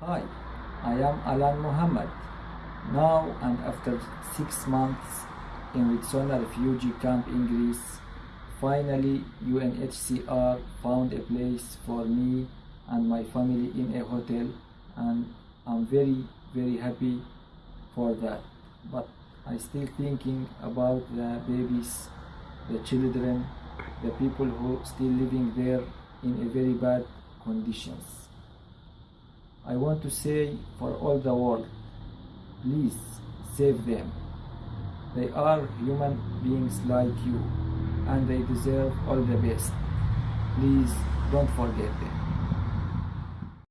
Hi, I am Alan Muhammad. Now and after six months in Ritsona refugee camp in Greece, finally UNHCR found a place for me and my family in a hotel and I'm very very happy for that. But I still thinking about the babies, the children, the people who still living there in a very bad conditions. I want to say for all the world, please save them. They are human beings like you and they deserve all the best. Please don't forget them.